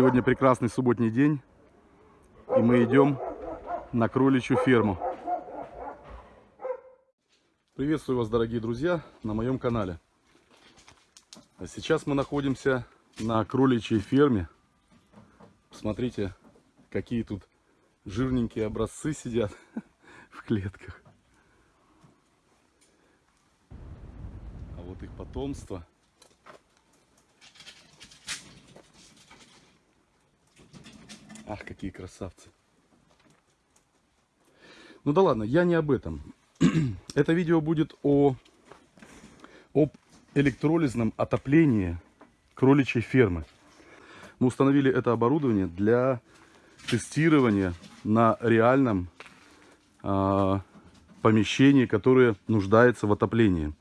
Сегодня прекрасный субботний день, и мы идем на кроличью ферму. Приветствую вас, дорогие друзья, на моем канале. Сейчас мы находимся на кроличьей ферме. Посмотрите, какие тут жирненькие образцы сидят в клетках. А вот их потомство – Ах, какие красавцы. Ну да ладно, я не об этом. Это видео будет о, об электролизном отоплении кроличьей фермы. Мы установили это оборудование для тестирования на реальном э, помещении, которое нуждается в отоплении.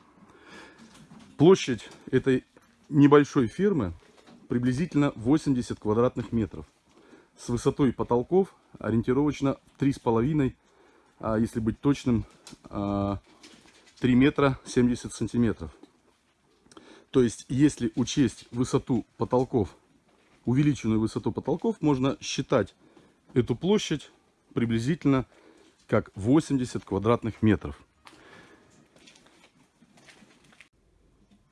Площадь этой небольшой фермы приблизительно 80 квадратных метров с высотой потолков ориентировочно 3,5, а если быть точным, 3 а, метра 70 сантиметров. То есть, если учесть высоту потолков, увеличенную высоту потолков, можно считать эту площадь приблизительно как 80 квадратных метров.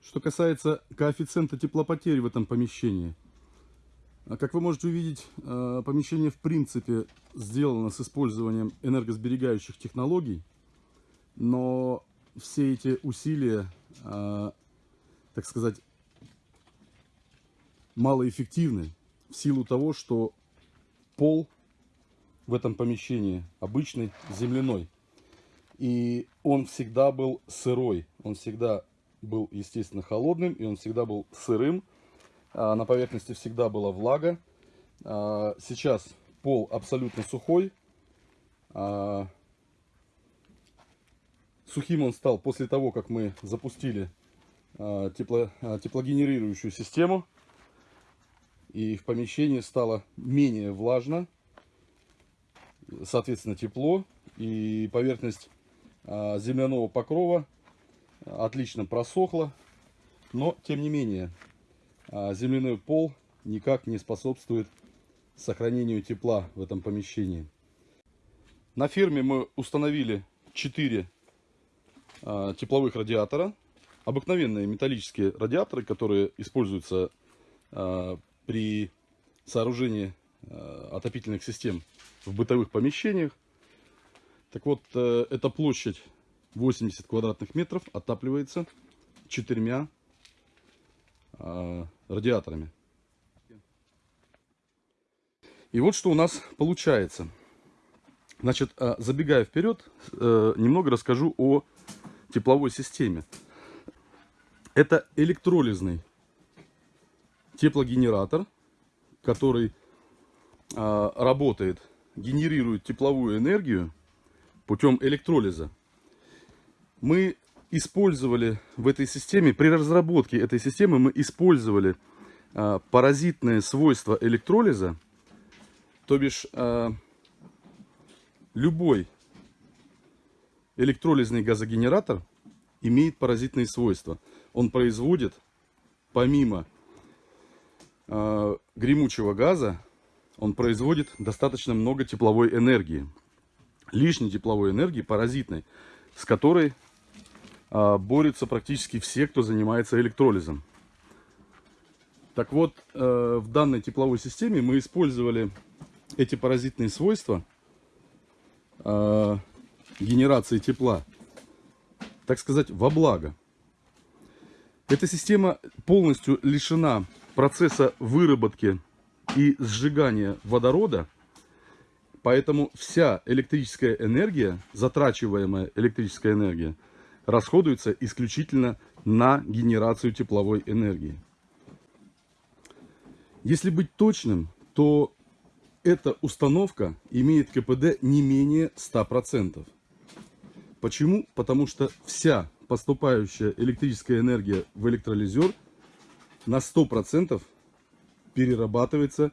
Что касается коэффициента теплопотери в этом помещении – как вы можете увидеть, э, помещение в принципе сделано с использованием энергосберегающих технологий, но все эти усилия, э, так сказать, малоэффективны в силу того, что пол в этом помещении обычный, земляной. И он всегда был сырой, он всегда был, естественно, холодным, и он всегда был сырым. А, на поверхности всегда была влага. А, сейчас пол абсолютно сухой. А, сухим он стал после того, как мы запустили тепло, теплогенерирующую систему. И в помещении стало менее влажно. Соответственно, тепло. И поверхность земляного покрова отлично просохла. Но, тем не менее, земляной пол никак не способствует сохранению тепла в этом помещении. На ферме мы установили 4 а, тепловых радиатора. Обыкновенные металлические радиаторы, которые используются а, при сооружении отопительных систем в бытовых помещениях. Так вот, э, эта площадь 80 квадратных метров отапливается четырьмя радиаторами. И вот что у нас получается. Значит, а, забегая вперед, э, немного расскажу о тепловой системе. Это электролизный теплогенератор, который работает, генерирует тепловую энергию путем электролиза. Мы использовали в этой системе, при разработке этой системы мы использовали а, паразитные свойства электролиза, то бишь а, любой электролизный газогенератор имеет паразитные свойства. Он производит, помимо э, гремучего газа, он производит достаточно много тепловой энергии. Лишней тепловой энергии, паразитной, с которой борются практически все, кто занимается электролизом. Так вот, э, в данной тепловой системе мы использовали эти паразитные свойства а, генерации тепла, так сказать, во благо. Эта система полностью лишена процесса выработки и сжигания водорода, поэтому вся электрическая энергия, затрачиваемая электрическая энергия, расходуется исключительно на генерацию тепловой энергии. Если быть точным, то эта установка имеет КПД не менее 100%. Почему? Потому что вся поступающая электрическая энергия в электролизер на 100% перерабатывается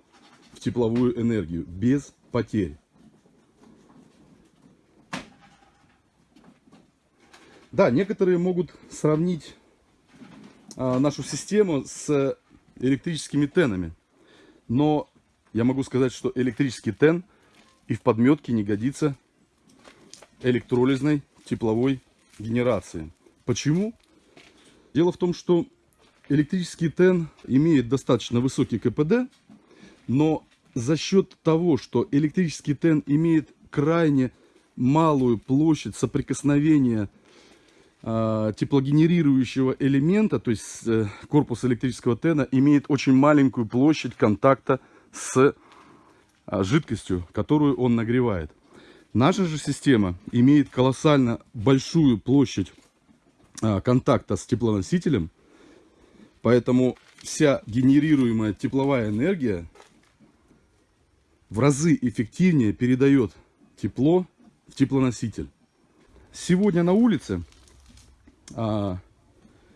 в тепловую энергию без потерь. Да, некоторые могут сравнить а, нашу систему с электрическими тенами. Но я могу сказать, что электрический тен и в подметке не годится электролизной тепловой генерации. Почему? Дело в том, что электрический тен имеет достаточно высокий КПД, но за счет того, что электрический тен имеет крайне малую площадь соприкосновения теплогенерирующего элемента, то есть э, корпус электрического тена имеет очень маленькую площадь контакта с э, жидкостью, которую он нагревает. Наша же система имеет колоссально большую площадь э, контакта с теплоносителем, поэтому вся генерируемая тепловая энергия в разы эффективнее передает тепло в теплоноситель. Сегодня на улице, а,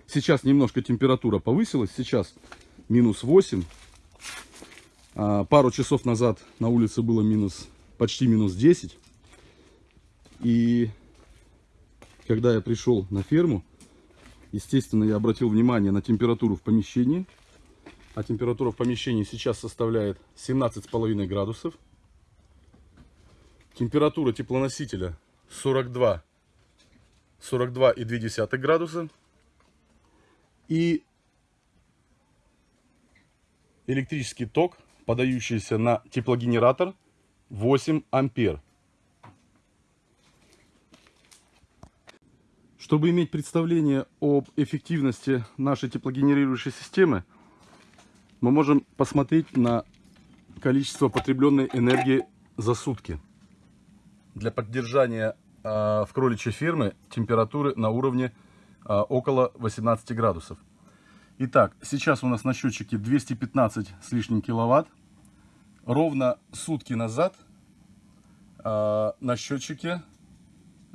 сейчас немножко температура повысилась, сейчас минус 8. А, пару часов назад на улице было минус, почти минус 10. И когда я пришел на ферму, естественно, я обратил внимание на температуру в помещении. А температура в помещении сейчас составляет 17,5 градусов. Температура теплоносителя 42, 42,2 градуса. И электрический ток, подающийся на теплогенератор 8 ампер. Чтобы иметь представление об эффективности нашей теплогенерирующей системы, мы можем посмотреть на количество потребленной энергии за сутки для поддержания в кроличьей ферме температуры на уровне э, около 18 градусов. Итак, сейчас у нас на счетчике 215 с лишним киловатт. Ровно сутки назад э, на счетчике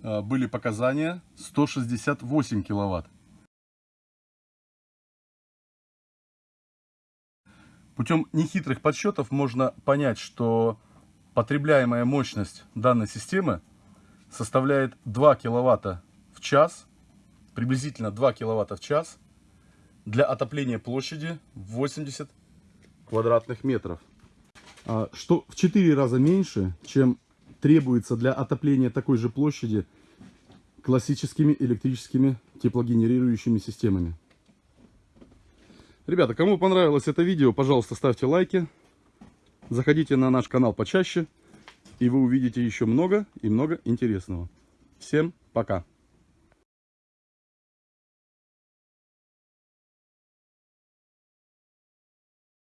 были показания 168 киловатт. Путем нехитрых подсчетов можно понять, что потребляемая мощность данной системы составляет 2 киловатта в час, приблизительно 2 киловатта в час для отопления площади 80 квадратных метров. А, что в 4 раза меньше, чем требуется для отопления такой же площади классическими электрическими теплогенерирующими системами. Ребята, кому понравилось это видео, пожалуйста, ставьте лайки. Заходите на наш канал почаще, и вы увидите еще много и много интересного. Всем пока!